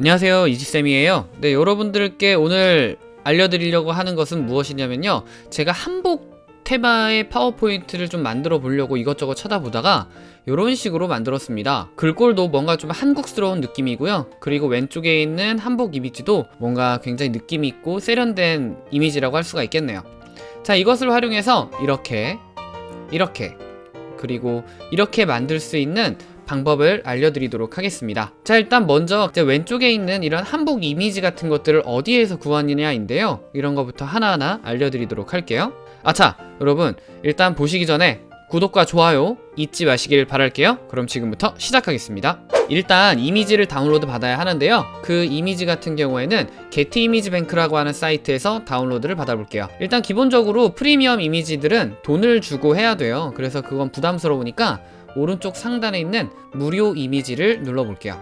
안녕하세요 이지쌤이에요. 네 여러분들께 오늘 알려드리려고 하는 것은 무엇이냐면요. 제가 한복 테마의 파워포인트를 좀 만들어 보려고 이것저것 찾아보다가 이런 식으로 만들었습니다. 글꼴도 뭔가 좀 한국스러운 느낌이고요. 그리고 왼쪽에 있는 한복 이미지도 뭔가 굉장히 느낌 있고 세련된 이미지라고 할 수가 있겠네요. 자 이것을 활용해서 이렇게 이렇게 그리고 이렇게 만들 수 있는 방법을 알려드리도록 하겠습니다. 자 일단 먼저 왼쪽에 있는 이런 한복 이미지 같은 것들을 어디에서 구하느냐인데요. 이런 것부터 하나하나 알려드리도록 할게요. 아차 여러분 일단 보시기 전에 구독과 좋아요 잊지 마시길 바랄게요. 그럼 지금부터 시작하겠습니다. 일단 이미지를 다운로드 받아야 하는데요. 그 이미지 같은 경우에는 게티 이미지 뱅크라고 하는 사이트에서 다운로드를 받아볼게요. 일단 기본적으로 프리미엄 이미지들은 돈을 주고 해야 돼요. 그래서 그건 부담스러우니까 오른쪽 상단에 있는 무료 이미지를 눌러볼게요.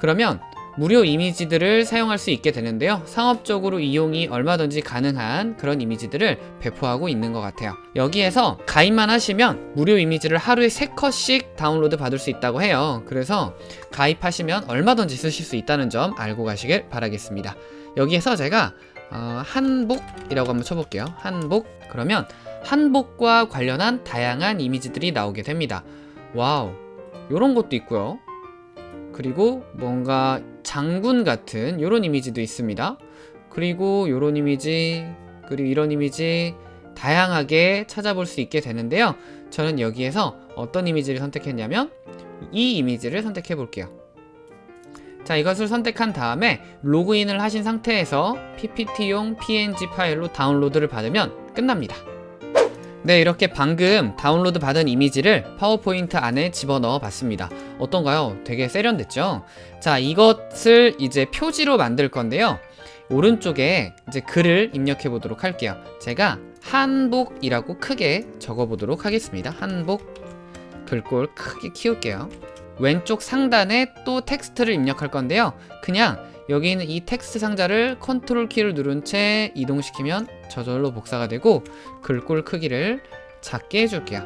그러면 무료 이미지들을 사용할 수 있게 되는데요. 상업적으로 이용이 얼마든지 가능한 그런 이미지들을 배포하고 있는 것 같아요. 여기에서 가입만 하시면 무료 이미지를 하루에 3컷씩 다운로드 받을 수 있다고 해요. 그래서 가입하시면 얼마든지 쓰실 수 있다는 점 알고 가시길 바라겠습니다. 여기에서 제가 어, 한복이라고 한번 쳐볼게요. 한복. 그러면 한복과 관련한 다양한 이미지들이 나오게 됩니다. wow 요런 것도 있고요. 그리고 뭔가 장군 같은 요런 이미지도 있습니다. 그리고 요런 이미지 그리고 이런 이미지 다양하게 찾아볼 수 있게 되는데요. 저는 여기에서 어떤 이미지를 선택했냐면 이 이미지를 선택해 볼게요. 자 이것을 선택한 다음에 로그인을 하신 상태에서 ppt용 png 파일로 다운로드를 받으면 끝납니다 네 이렇게 방금 다운로드 받은 이미지를 파워포인트 안에 집어넣어 봤습니다. 어떤가요? 되게 세련됐죠? 자 이것을 이제 표지로 만들 건데요. 오른쪽에 이제 글을 입력해 보도록 할게요. 제가 한복이라고 크게 적어 보도록 하겠습니다. 한복 글꼴 크게 키울게요. 왼쪽 상단에 또 텍스트를 입력할 건데요. 그냥 여기 있는 이 텍스트 상자를 컨트롤 키를 누른 채 이동시키면 저절로 복사가 되고 글꼴 크기를 작게 해줄게요.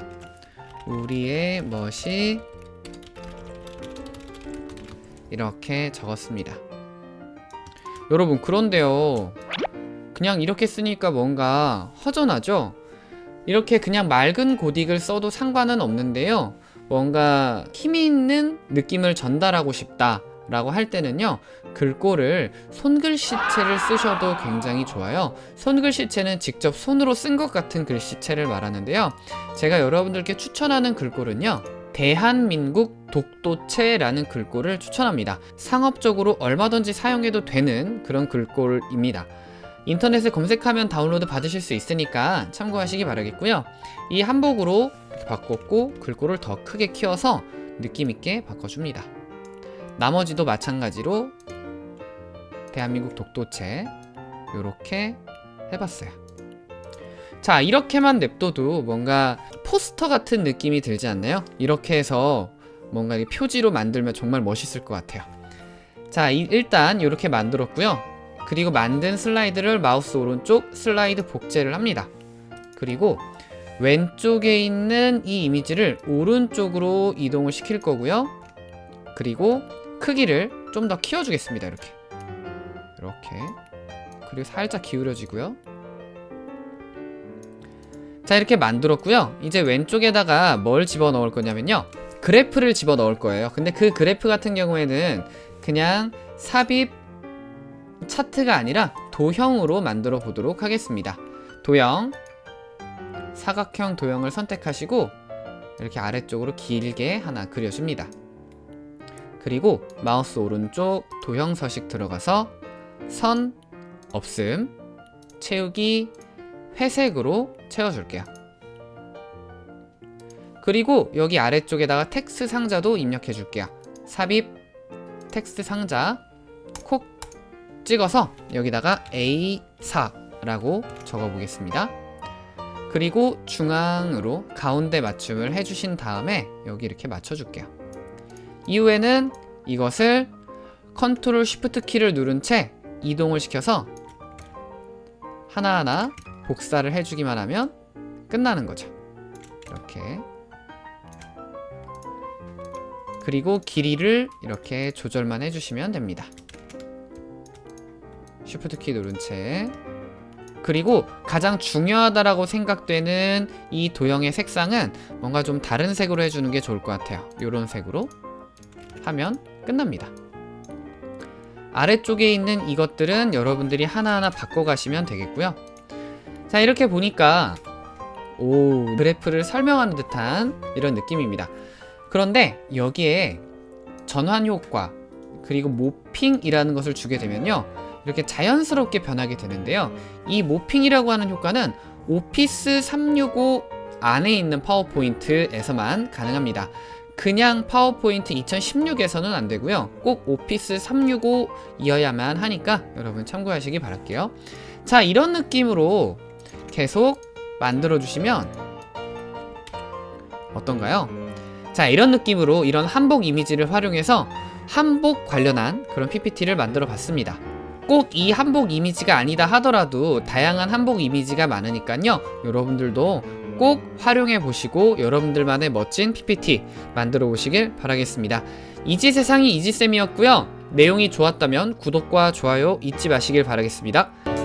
우리의 멋이 이렇게 적었습니다. 여러분 그런데요. 그냥 이렇게 쓰니까 뭔가 허전하죠? 이렇게 그냥 맑은 고딕을 써도 상관은 없는데요. 뭔가 힘이 있는 느낌을 전달하고 싶다 라고 할 때는요 글꼴을 손글씨체를 쓰셔도 굉장히 좋아요. 손글씨체는 직접 손으로 쓴 것 같은 글씨체를 말하는데요. 제가 여러분들께 추천하는 글꼴은요 대한민국 독도체라는 글꼴을 추천합니다. 상업적으로 얼마든지 사용해도 되는 그런 글꼴입니다. 인터넷에 검색하면 다운로드 받으실 수 있으니까 참고하시기 바라겠고요. 이 한복으로 바꿨고 글꼴을 더 크게 키워서 느낌있게 바꿔줍니다 나머지도 마찬가지로 대한민국 독도체 이렇게 해봤어요. 자 이렇게만 냅둬도 뭔가 포스터 같은 느낌이 들지 않나요? 이렇게 해서 뭔가 표지로 만들면 정말 멋있을 것 같아요. 자 이, 일단 이렇게 만들었고요. 그리고 만든 슬라이드를 마우스 오른쪽 슬라이드 복제를 합니다. 그리고 왼쪽에 있는 이 이미지를 오른쪽으로 이동을 시킬 거고요. 그리고 크기를 좀 더 키워주겠습니다 이렇게. 이렇게. 그리고 살짝 기울여지고요. 자 이렇게 만들었고요. 이제 왼쪽에다가 뭘 집어넣을 거냐면요. 그래프를 집어넣을 거예요. 근데 그 그래프 같은 경우에는 그냥 삽입 차트가 아니라 도형으로 만들어 보도록 하겠습니다. 도형. 사각형 도형을 선택하시고 이렇게 아래쪽으로 길게 하나 그려줍니다 그리고 마우스 오른쪽 도형 서식 들어가서 선 없음 채우기 회색으로 채워줄게요. 그리고 여기 아래쪽에다가 텍스트 상자도 입력해 줄게요. 삽입 텍스트 상자 콕 찍어서 여기다가 A4 라고 적어 보겠습니다. 그리고 중앙으로 가운데 맞춤을 해주신 다음에 여기 이렇게 맞춰줄게요 이후에는 이것을 컨트롤 쉬프트 키를 누른 채 이동을 시켜서 하나하나 복사를 해주기만 하면 끝나는 거죠. 이렇게. 그리고 길이를 이렇게 조절만 해주시면 됩니다. 쉬프트 키 누른 채. 그리고 가장 중요하다라고 생각되는 이 도형의 색상은 뭔가 좀 다른 색으로 해주는 게 좋을 것 같아요. 이런 색으로 하면 끝납니다. 아래쪽에 있는 이것들은 여러분들이 하나하나 바꿔가시면 되겠고요. 자 이렇게 보니까 오 그래프를 설명하는 듯한 이런 느낌입니다. 그런데 여기에 전환 효과 그리고 모핑이라는 것을 주게 되면요 이렇게 자연스럽게 변하게 되는데요. 이 모핑이라고 하는 효과는 오피스 365 안에 있는 파워포인트에서만 가능합니다 그냥 파워포인트 2016에서는 안 되고요. 꼭 오피스 365 이어야만 하니까 여러분 참고하시기 바랄게요. 자 이런 느낌으로 계속 만들어 주시면 어떤가요? 자 이런 느낌으로 이런 한복 이미지를 활용해서 한복 관련한 그런 PPT를 만들어 봤습니다. 꼭 이 한복 이미지가 아니다 하더라도 다양한 한복 이미지가 많으니까요. 여러분들도 꼭 활용해 보시고 여러분들만의 멋진 PPT 만들어 보시길 바라겠습니다. 이지 세상이 이지쌤이었고요. 내용이 좋았다면 구독과 좋아요 잊지 마시길 바라겠습니다